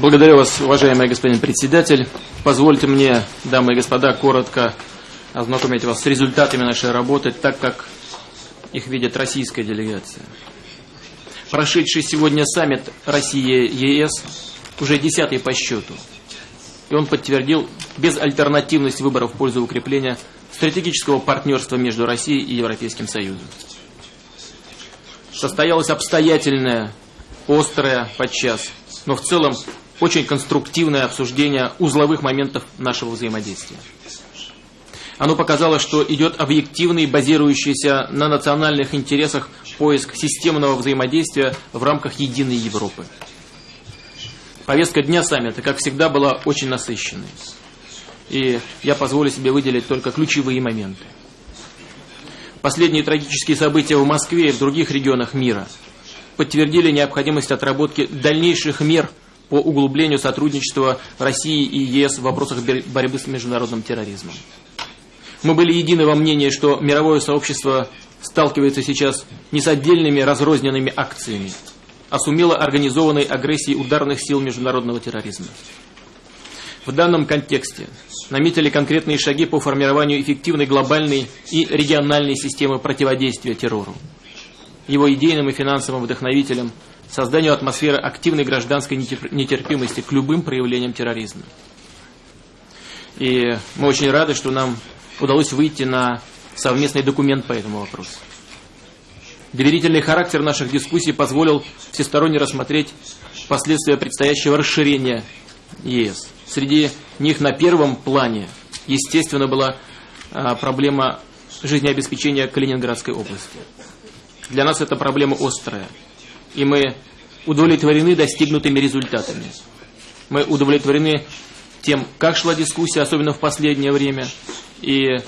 Благодарю вас, уважаемый господин председатель. Позвольте мне, дамы и господа, коротко ознакомить вас с результатами нашей работы, так как их видит российская делегация. Прошедший сегодня саммит России-ЕС уже десятый по счету. И он подтвердил безальтернативность выборов в пользу укрепления стратегического партнерства между Россией и Европейским Союзом. Состоялось обстоятельное, острое подчас, но в целом очень конструктивное обсуждение узловых моментов нашего взаимодействия. Оно показало, что идет объективный, базирующийся на национальных интересах поиск системного взаимодействия в рамках единой Европы. Повестка дня саммита, как всегда, была очень насыщенной. И я позволю себе выделить только ключевые моменты. Последние трагические события в Москве и в других регионах мира подтвердили необходимость отработки дальнейших мер по углублению сотрудничества России и ЕС в вопросах борьбы с международным терроризмом. Мы были едины во мнении, что мировое сообщество сталкивается сейчас не с отдельными разрозненными акциями, а с умело организованной агрессией ударных сил международного терроризма. В данном контексте наметили конкретные шаги по формированию эффективной глобальной и региональной системы противодействия террору. Его идейным и финансовым вдохновителем созданию атмосферы активной гражданской нетерпимости к любым проявлениям терроризма. И мы очень рады, что нам удалось выйти на совместный документ по этому вопросу. Доверительный характер наших дискуссий позволил всесторонне рассмотреть последствия предстоящего расширения ЕС. Среди них на первом плане, естественно, была а, проблема жизнеобеспечения Калининградской области. Для нас эта проблема острая, и мы удовлетворены достигнутыми результатами. Мы удовлетворены тем, как шла дискуссия, особенно в последнее время, и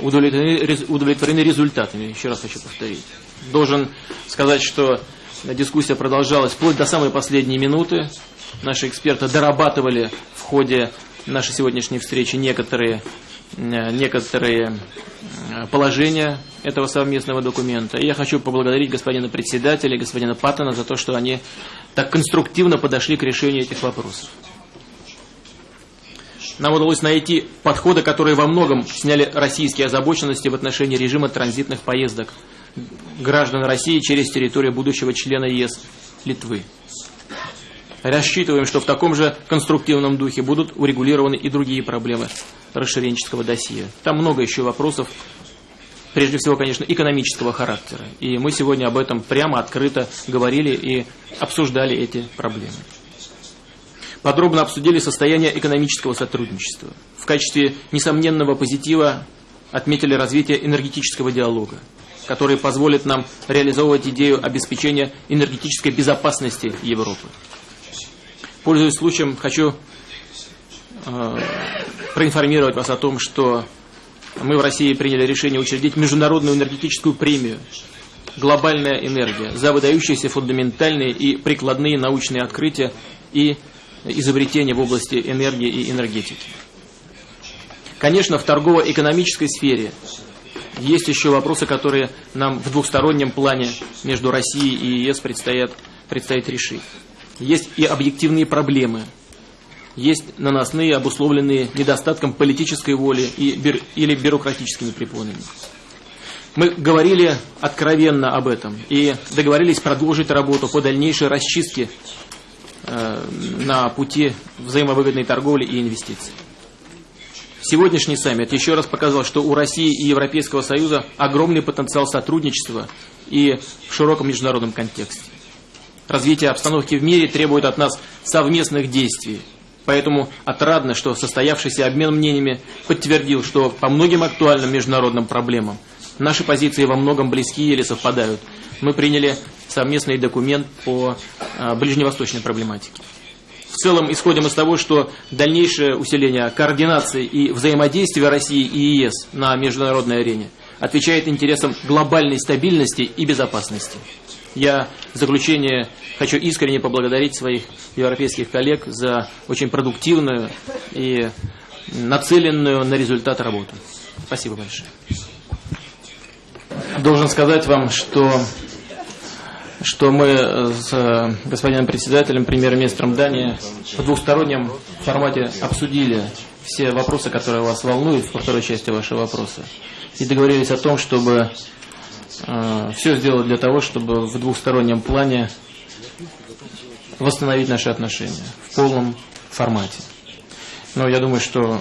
удовлетворены, удовлетворены результатами, еще раз хочу повторить. Должен сказать, что дискуссия продолжалась вплоть до самой последней минуты. Наши эксперты дорабатывали в ходе нашей сегодняшней встречи некоторые, некоторые положения этого совместного документа. И я хочу поблагодарить господина председателя и господина Паттона за то, что они так конструктивно подошли к решению этих вопросов. Нам удалось найти подходы, которые во многом сняли российские озабоченности в отношении режима транзитных поездок граждан России через территорию будущего члена ЕС Литвы. Рассчитываем, что в таком же конструктивном духе будут урегулированы и другие проблемы расширенческого досье. Там много еще вопросов, прежде всего, конечно, экономического характера. И мы сегодня об этом прямо, открыто говорили и обсуждали эти проблемы подробно обсудили состояние экономического сотрудничества. В качестве несомненного позитива отметили развитие энергетического диалога, который позволит нам реализовывать идею обеспечения энергетической безопасности Европы. Пользуясь случаем, хочу э, проинформировать вас о том, что мы в России приняли решение учредить международную энергетическую премию «Глобальная энергия» за выдающиеся фундаментальные и прикладные научные открытия и изобретения в области энергии и энергетики. Конечно, в торгово-экономической сфере есть еще вопросы, которые нам в двухстороннем плане между Россией и ЕС предстоят, предстоит решить. Есть и объективные проблемы, есть наносные, обусловленные недостатком политической воли и или бюрократическими препонами. Мы говорили откровенно об этом и договорились продолжить работу по дальнейшей расчистке Э, на пути взаимовыгодной торговли и инвестиций. Сегодняшний саммит еще раз показал, что у России и Европейского Союза огромный потенциал сотрудничества и в широком международном контексте. Развитие обстановки в мире требует от нас совместных действий. Поэтому отрадно, что состоявшийся обмен мнениями подтвердил, что по многим актуальным международным проблемам наши позиции во многом близки или совпадают. Мы приняли совместный документ по а, ближневосточной проблематике. В целом исходим из того, что дальнейшее усиление координации и взаимодействия России и ЕС на международной арене отвечает интересам глобальной стабильности и безопасности. Я в заключение хочу искренне поблагодарить своих европейских коллег за очень продуктивную и нацеленную на результат работу. Спасибо большое. Должен сказать вам, что что мы с э, господином председателем, премьер-министром Дании в двухстороннем формате обсудили все вопросы, которые вас волнуют во второй части вашего вопроса. И договорились о том, чтобы все сделать для того, чтобы в двухстороннем плане восстановить наши отношения в полном формате. Но я думаю, что э,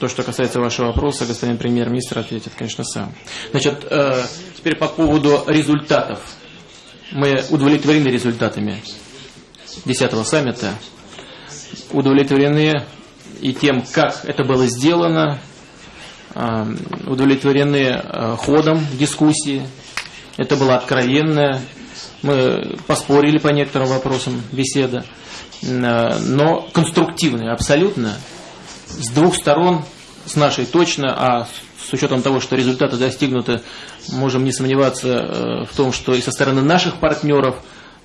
то, что касается вашего вопроса, господин премьер-министр ответит, конечно, сам. Значит, э, теперь по поводу результатов. Мы удовлетворены результатами 10-го саммита, удовлетворены и тем, как это было сделано, э, удовлетворены ходом дискуссии. Это было откровенное. Мы поспорили по некоторым вопросам беседа. Э, но конструктивные абсолютно, с двух сторон, с нашей точно, а с учетом того, что результаты достигнуты, можем не сомневаться э, в том, что и со стороны наших партнеров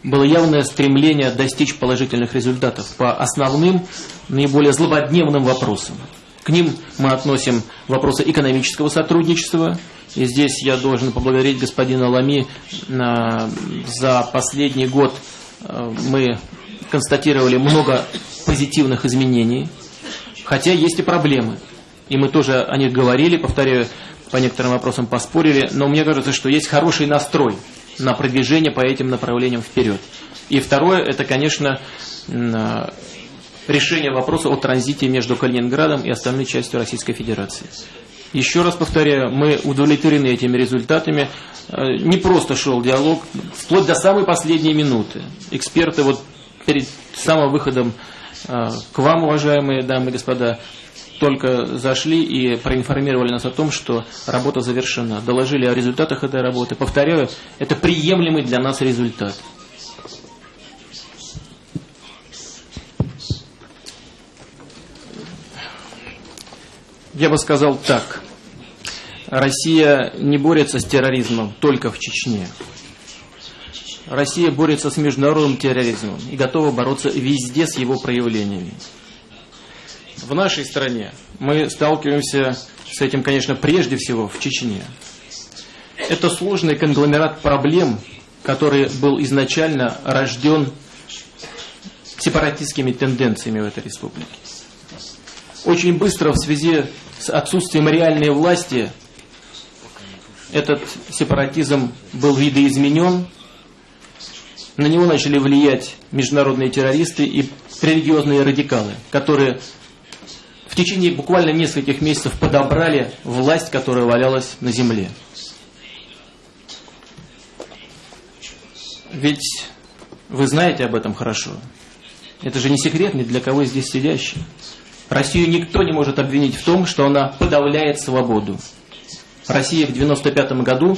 было явное стремление достичь положительных результатов по основным, наиболее злободневным вопросам. К ним мы относим вопросы экономического сотрудничества. И здесь я должен поблагодарить господина Лами э, за последний год мы констатировали много позитивных изменений, хотя есть и проблемы. И мы тоже о них говорили, повторяю, по некоторым вопросам поспорили, но мне кажется, что есть хороший настрой на продвижение по этим направлениям вперед. И второе, это, конечно, решение вопроса о транзите между Калининградом и остальной частью Российской Федерации. Еще раз повторяю, мы удовлетворены этими результатами. Э, не просто шел диалог, вплоть до самой последней минуты. Эксперты вот перед самым выходом э, к вам, уважаемые дамы и господа, только зашли и проинформировали нас о том, что работа завершена. Доложили о результатах этой работы. Повторяю, это приемлемый для нас результат. Я бы сказал так. Россия не борется с терроризмом только в Чечне. Россия борется с международным терроризмом и готова бороться везде с его проявлениями. В нашей стране мы сталкиваемся с этим, конечно, прежде всего в Чечне. Это сложный конгломерат проблем, который был изначально рожден сепаратистскими тенденциями в этой республике. Очень быстро в связи с отсутствием реальной власти этот сепаратизм был видоизменен, на него начали влиять международные террористы и религиозные радикалы, которые в течение буквально нескольких месяцев подобрали власть, которая валялась на земле. Ведь вы знаете об этом хорошо. Это же не секрет ни для кого здесь сидящих. Россию никто не может обвинить в том, что она подавляет свободу. Россия в 1995 году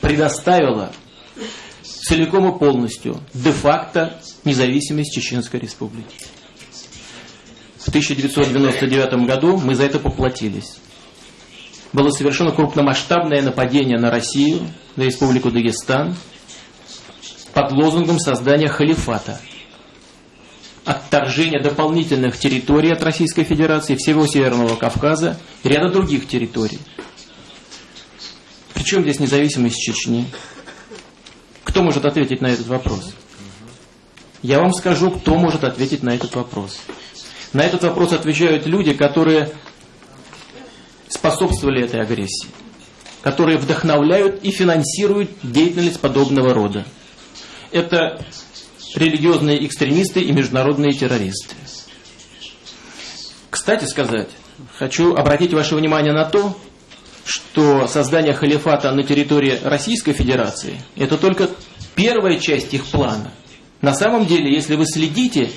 предоставила целиком и полностью де-факто независимость Чеченской Республики. В 1999 году мы за это поплатились. Было совершено крупномасштабное нападение на Россию, на Республику Дагестан, под лозунгом создания халифата. Отторжение дополнительных территорий от Российской Федерации, всего Северного Кавказа ряда других территорий. Причем здесь независимость Чечни? Кто может ответить на этот вопрос? Я вам скажу, кто может ответить на этот вопрос. На этот вопрос отвечают люди, которые способствовали этой агрессии, которые вдохновляют и финансируют деятельность подобного рода. Это религиозные экстремисты и международные террористы. Кстати сказать, хочу обратить ваше внимание на то, что создание халифата на территории Российской Федерации – это только первая часть их плана. На самом деле, если вы следите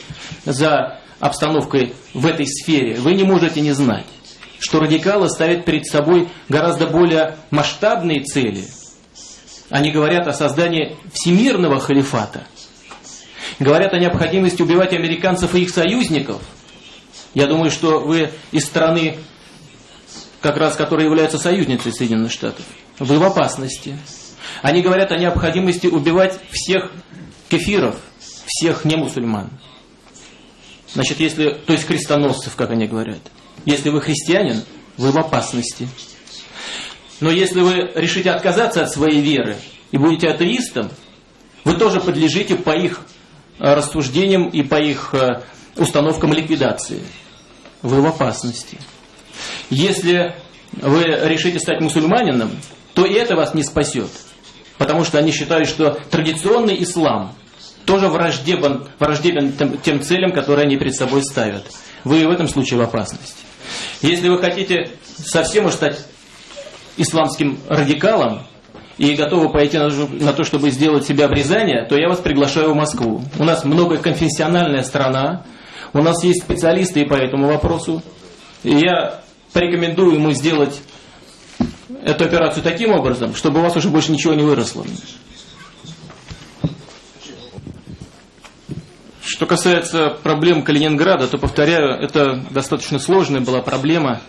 за обстановкой в этой сфере, вы не можете не знать, что радикалы ставят перед собой гораздо более масштабные цели. Они говорят о создании всемирного халифата. Говорят о необходимости убивать американцев и их союзников. Я думаю, что вы из страны как раз которые являются союзницей Соединенных Штатов, вы в опасности. Они говорят о необходимости убивать всех кефиров, всех немусульман. Значит, если, то есть крестоносцев, как они говорят. Если вы христианин, вы в опасности. Но если вы решите отказаться от своей веры и будете атеистом, вы тоже подлежите по их рассуждениям и по их э, установкам ликвидации. Вы в опасности. Если вы решите стать мусульманином, то и это вас не спасет. Потому что они считают, что традиционный ислам тоже враждебен, враждебен тем, тем целям, которые они перед собой ставят. Вы в этом случае в опасности. Если вы хотите совсем уж стать исламским радикалом и готовы пойти на, то, чтобы сделать себе обрезание, то я вас приглашаю в Москву. У нас многоконфессиональная страна, у нас есть специалисты по этому вопросу. И я порекомендую ему сделать эту операцию таким образом, чтобы у вас уже больше ничего не выросло. Что касается проблем Калининграда, то, повторяю, это достаточно сложная была проблема,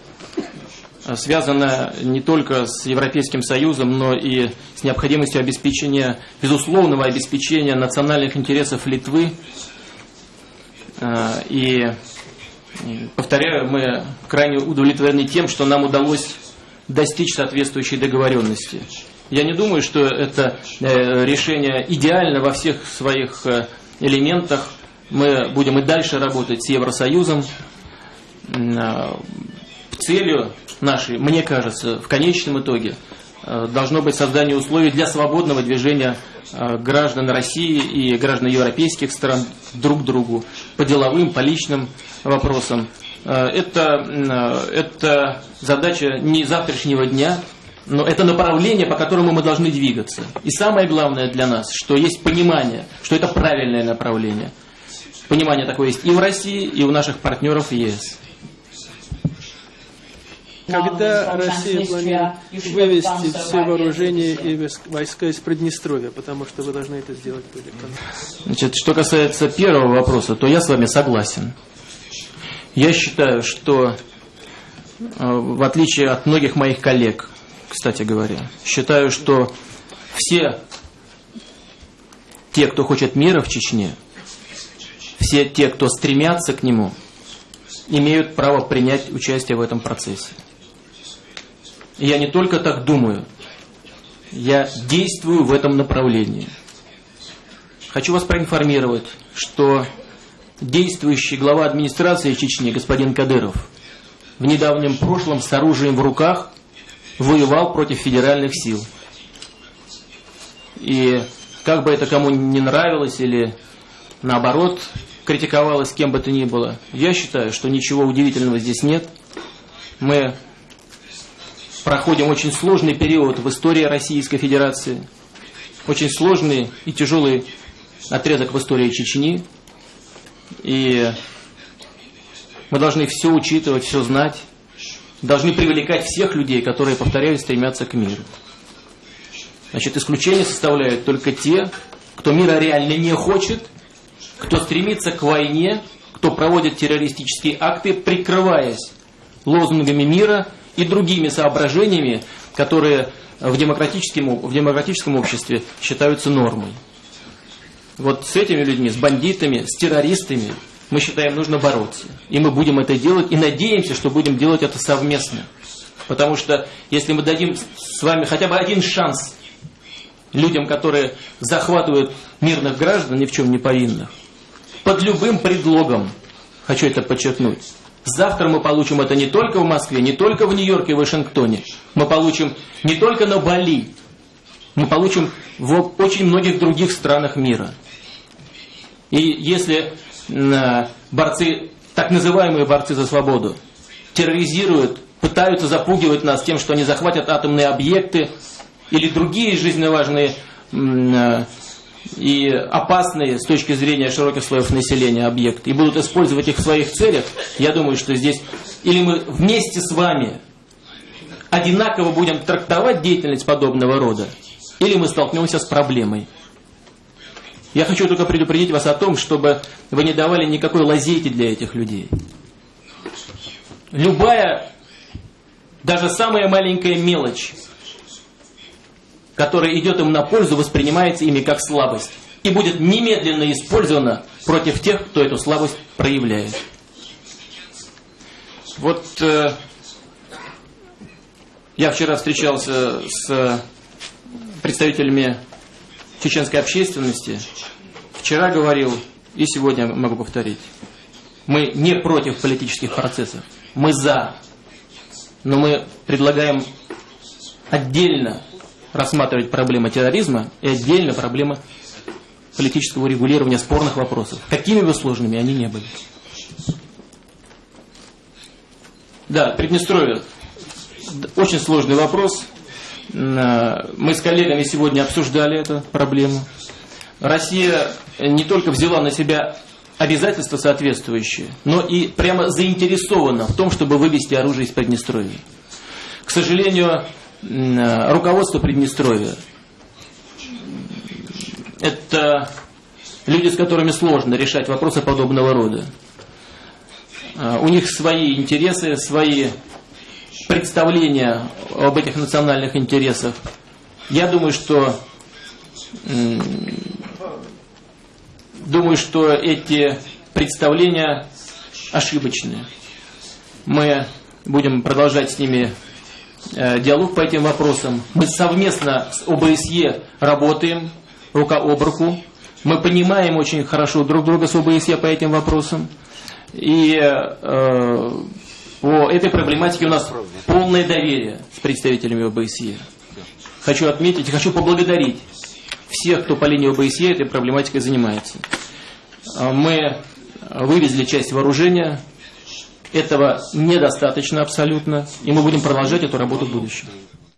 связанная не только с Европейским Союзом, но и с необходимостью обеспечения, безусловного обеспечения национальных интересов Литвы. А, и, повторяю, мы крайне удовлетворены тем, что нам удалось достичь соответствующей договоренности. Я не думаю, что это э, решение идеально во всех своих э, элементах. Мы будем и дальше работать с Евросоюзом. Э, целью нашей, мне кажется, в конечном итоге должно быть создание условий для свободного движения граждан России и граждан европейских стран друг к другу по деловым, по личным вопросам. Это, это задача не завтрашнего дня, но это направление, по которому мы должны двигаться. И самое главное для нас, что есть понимание, что это правильное направление. Понимание такое есть и в России, и у наших партнеров ЕС. Когда Россия планирует вывести все вооружения и войска из Приднестровья, потому что вы должны это сделать были. Значит, что касается первого вопроса, то я с вами согласен. Я считаю, что Э, в отличие от многих моих коллег, кстати говоря. Считаю, что все те, кто хочет мира в Чечне, все те, кто стремятся к нему, имеют право принять участие в этом процессе. Я не только так думаю, я действую в этом направлении. Хочу вас проинформировать, что действующий глава администрации Чечни, господин Кадыров, в недавнем прошлом с оружием в руках воевал против федеральных сил. И как бы это кому не нравилось или наоборот критиковалось кем бы то ни было, я считаю, что ничего удивительного здесь нет. Мы проходим очень сложный период в истории Российской Федерации, очень сложный и тяжелый отрезок в истории Чечни. И мы должны все учитывать, все знать. Должны привлекать всех людей, которые, повторяю, стремятся к миру. Значит, исключение составляют только те, кто мира реально не хочет, кто стремится к войне, кто проводит террористические акты, прикрываясь лозунгами мира и другими соображениями, которые в демократическом, в демократическом обществе считаются нормой. Вот с этими людьми, с бандитами, с террористами мы считаем, нужно бороться. И мы будем это делать, и надеемся, что будем делать это совместно. Потому что если мы дадим с вами хотя бы один шанс людям, которые захватывают мирных граждан, ни в чем не повинных, под любым предлогом, хочу это подчеркнуть, завтра мы получим это не только в Москве, не только в Нью-Йорке и Вашингтоне, мы получим не только на Бали, мы получим в очень многих других странах мира. И если борцы, так называемые борцы за свободу, терроризируют, пытаются запугивать нас тем, что они захватят атомные объекты или другие жизненно важные э, и опасные с точки зрения широких слоев населения объекты и будут использовать их в своих целях, я думаю, что здесь или мы вместе с вами одинаково будем трактовать деятельность подобного рода, или мы столкнемся с проблемой. Я хочу только предупредить вас о том, чтобы вы не давали никакой лазейки для этих людей. Любая, даже самая маленькая мелочь, которая идет им на пользу, воспринимается ими как слабость и будет немедленно использована против тех, кто эту слабость проявляет. Вот э, я вчера встречался с представителями чеченской общественности. Вчера говорил и сегодня могу повторить. Мы не против политических процессов. Мы за. Но мы предлагаем отдельно рассматривать проблемы терроризма и отдельно проблемы политического регулирования спорных вопросов. Какими бы сложными они не были. Да, Приднестровье. Очень сложный вопрос. Мы с коллегами сегодня обсуждали эту проблему. Россия не только взяла на себя обязательства соответствующие, но и прямо заинтересована в том, чтобы вывести оружие из Приднестровья. К сожалению, руководство Приднестровья это люди, с которыми сложно решать вопросы подобного рода. А, у них свои интересы, свои представления об этих национальных интересах. Я думаю, что думаю, что эти представления ошибочные. Мы будем продолжать с ними э, диалог по этим вопросам. Мы совместно с ОБСЕ работаем рука об руку. Мы понимаем очень хорошо друг друга с ОБСЕ по этим вопросам. И э, по этой проблематике у нас полное доверие с представителями ОБСЕ. Хочу отметить, хочу поблагодарить всех, кто по линии ОБСЕ этой проблематикой занимается. А мы вывезли часть вооружения. Этого недостаточно абсолютно. И мы будем продолжать эту работу в будущем.